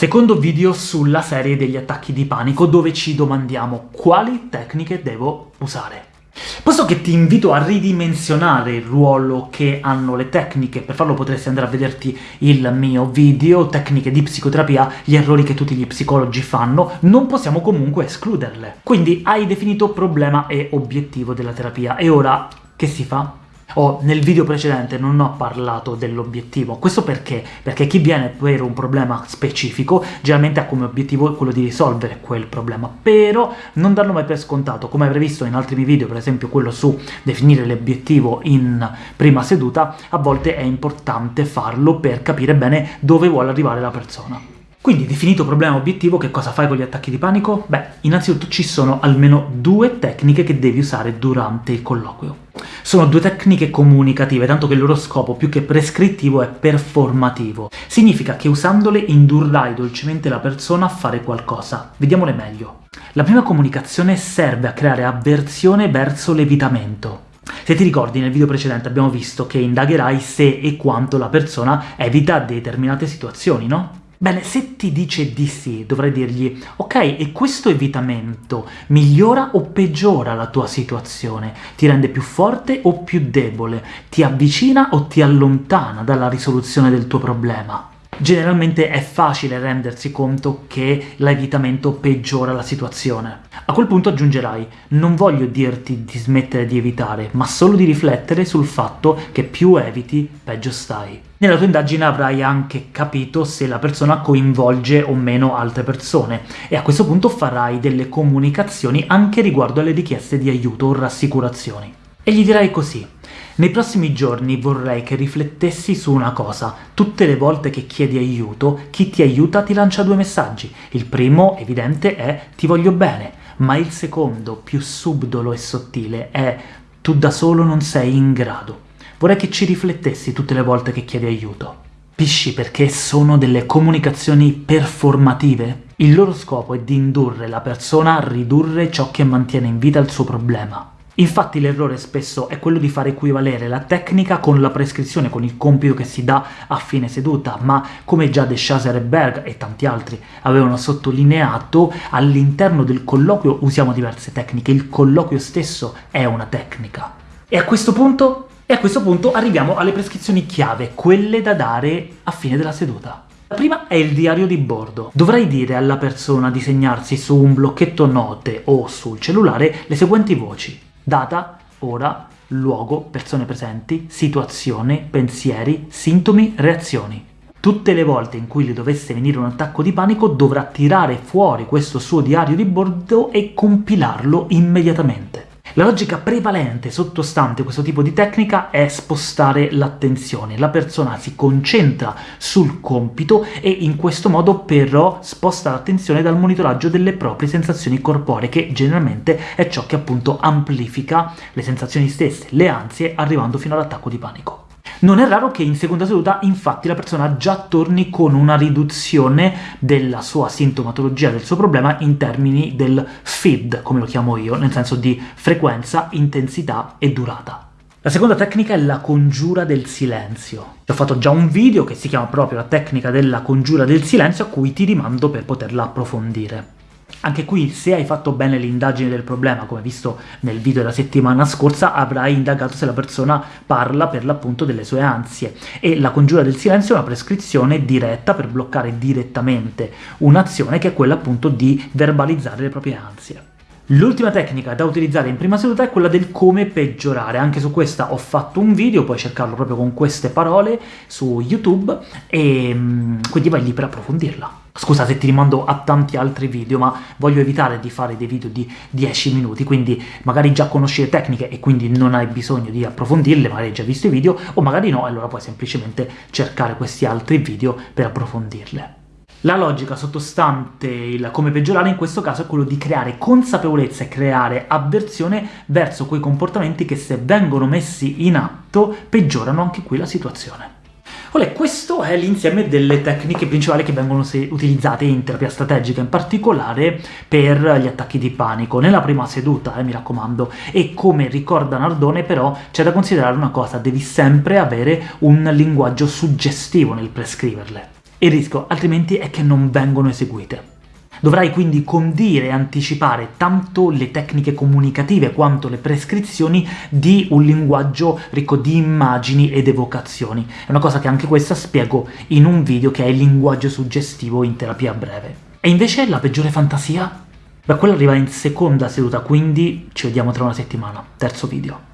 Secondo video sulla serie degli attacchi di panico, dove ci domandiamo quali tecniche devo usare. Posto che ti invito a ridimensionare il ruolo che hanno le tecniche, per farlo potresti andare a vederti il mio video, tecniche di psicoterapia, gli errori che tutti gli psicologi fanno, non possiamo comunque escluderle. Quindi hai definito problema e obiettivo della terapia, e ora che si fa? Oh, nel video precedente non ho parlato dell'obiettivo, questo perché? Perché chi viene per un problema specifico generalmente ha come obiettivo quello di risolvere quel problema, però non darlo mai per scontato, come avrei visto in altri miei video, per esempio quello su definire l'obiettivo in prima seduta, a volte è importante farlo per capire bene dove vuole arrivare la persona. Quindi, definito problema obiettivo, che cosa fai con gli attacchi di panico? Beh, innanzitutto ci sono almeno due tecniche che devi usare durante il colloquio. Sono due tecniche comunicative, tanto che il loro scopo, più che prescrittivo, è performativo. Significa che usandole indurrai dolcemente la persona a fare qualcosa. Vediamole meglio. La prima comunicazione serve a creare avversione verso l'evitamento. Se ti ricordi, nel video precedente abbiamo visto che indagherai se e quanto la persona evita determinate situazioni, no? Bene, se ti dice di sì, dovrai dirgli «Ok, e questo evitamento migliora o peggiora la tua situazione? Ti rende più forte o più debole? Ti avvicina o ti allontana dalla risoluzione del tuo problema?» Generalmente è facile rendersi conto che l'evitamento peggiora la situazione. A quel punto aggiungerai «Non voglio dirti di smettere di evitare, ma solo di riflettere sul fatto che più eviti, peggio stai». Nella tua indagine avrai anche capito se la persona coinvolge o meno altre persone, e a questo punto farai delle comunicazioni anche riguardo alle richieste di aiuto o rassicurazioni. E gli dirai così nei prossimi giorni vorrei che riflettessi su una cosa. Tutte le volte che chiedi aiuto, chi ti aiuta ti lancia due messaggi. Il primo, evidente, è «ti voglio bene», ma il secondo, più subdolo e sottile, è «tu da solo non sei in grado». Vorrei che ci riflettessi tutte le volte che chiedi aiuto. Capisci perché sono delle comunicazioni performative? Il loro scopo è di indurre la persona a ridurre ciò che mantiene in vita il suo problema. Infatti l'errore spesso è quello di far equivalere la tecnica con la prescrizione, con il compito che si dà a fine seduta, ma come già De Chaser e Berg e tanti altri avevano sottolineato, all'interno del colloquio usiamo diverse tecniche, il colloquio stesso è una tecnica. E a questo punto e a questo punto arriviamo alle prescrizioni chiave, quelle da dare a fine della seduta. La prima è il diario di bordo. Dovrai dire alla persona di segnarsi su un blocchetto note o sul cellulare le seguenti voci. Data, ora, luogo, persone presenti, situazione, pensieri, sintomi, reazioni. Tutte le volte in cui le dovesse venire un attacco di panico dovrà tirare fuori questo suo diario di bordo e compilarlo immediatamente. La logica prevalente sottostante questo tipo di tecnica è spostare l'attenzione. La persona si concentra sul compito e in questo modo però sposta l'attenzione dal monitoraggio delle proprie sensazioni corporee, che generalmente è ciò che appunto amplifica le sensazioni stesse, le ansie, arrivando fino all'attacco di panico. Non è raro che in seconda seduta, infatti, la persona già torni con una riduzione della sua sintomatologia, del suo problema, in termini del FID, come lo chiamo io, nel senso di frequenza, intensità e durata. La seconda tecnica è la congiura del silenzio. Ho fatto già un video che si chiama proprio la tecnica della congiura del silenzio, a cui ti rimando per poterla approfondire. Anche qui, se hai fatto bene l'indagine del problema, come visto nel video della settimana scorsa, avrai indagato se la persona parla per l'appunto delle sue ansie, e la congiura del silenzio è una prescrizione diretta per bloccare direttamente un'azione che è quella appunto di verbalizzare le proprie ansie. L'ultima tecnica da utilizzare in prima seduta è quella del come peggiorare, anche su questa ho fatto un video, puoi cercarlo proprio con queste parole su YouTube, e mm, quindi vai lì per approfondirla. Scusa se ti rimando a tanti altri video, ma voglio evitare di fare dei video di 10 minuti, quindi magari già conosci le tecniche e quindi non hai bisogno di approfondirle, magari hai già visto i video, o magari no, allora puoi semplicemente cercare questi altri video per approfondirle. La logica sottostante il come peggiorare in questo caso è quello di creare consapevolezza e creare avversione verso quei comportamenti che se vengono messi in atto peggiorano anche qui la situazione. Olè, questo è l'insieme delle tecniche principali che vengono utilizzate in terapia strategica, in particolare per gli attacchi di panico. Nella prima seduta, eh, mi raccomando, e come ricorda Nardone però c'è da considerare una cosa, devi sempre avere un linguaggio suggestivo nel prescriverle. Il rischio altrimenti è che non vengono eseguite. Dovrai quindi condire e anticipare tanto le tecniche comunicative quanto le prescrizioni di un linguaggio ricco di immagini ed evocazioni. È una cosa che anche questa spiego in un video che è il linguaggio suggestivo in terapia breve. E invece la peggiore fantasia? Beh, quella arriva in seconda seduta, quindi ci vediamo tra una settimana. Terzo video.